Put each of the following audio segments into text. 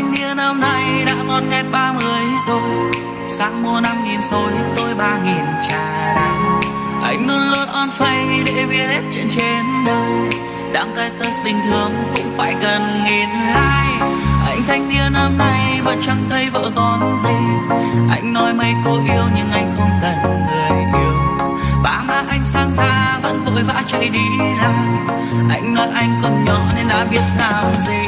anh niên năm nay đã ngon nghét ba người rồi. Sáng mua năm nghìn rồi, tôi ba nghìn trà đá anh luôn luôn on phay để biết hết chuyện trên đời. Đăng cái test bình thường cũng phải cần nghìn like. Anh thanh niên năm nay vẫn chẳng thấy vợ con gì. Anh nói mấy cô yêu nhưng anh không cần người yêu. Ba má anh sang ra vẫn vội vã chạy đi làm. Anh nói anh còn nhỏ nên đã biết làm gì.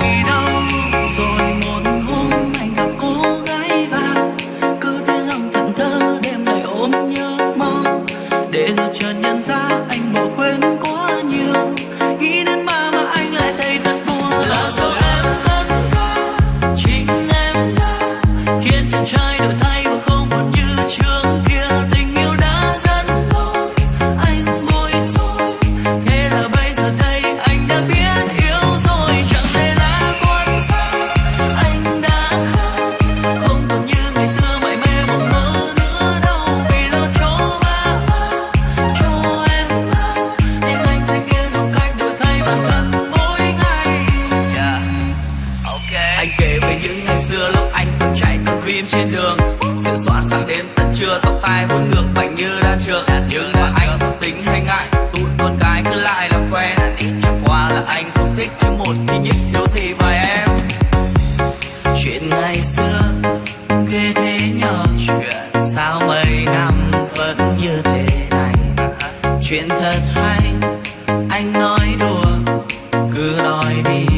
Kể về những ngày xưa lúc anh từng chạy cùng phim trên đường. Sự soạn sang đến tận trưa, tóc tai hôn ngược bảnh như đan trường. Nhưng mà anh không tính hay ngại, tụi con cái cứ lại làm quen. Chẳng qua là anh không thích chứ một khi nhất thiếu gì vài em. Chuyện ngày xưa, ghê thế nhờ. Sao mấy năm vẫn như thế này? Chuyện thật hay, anh nói đùa, cứ nói đi.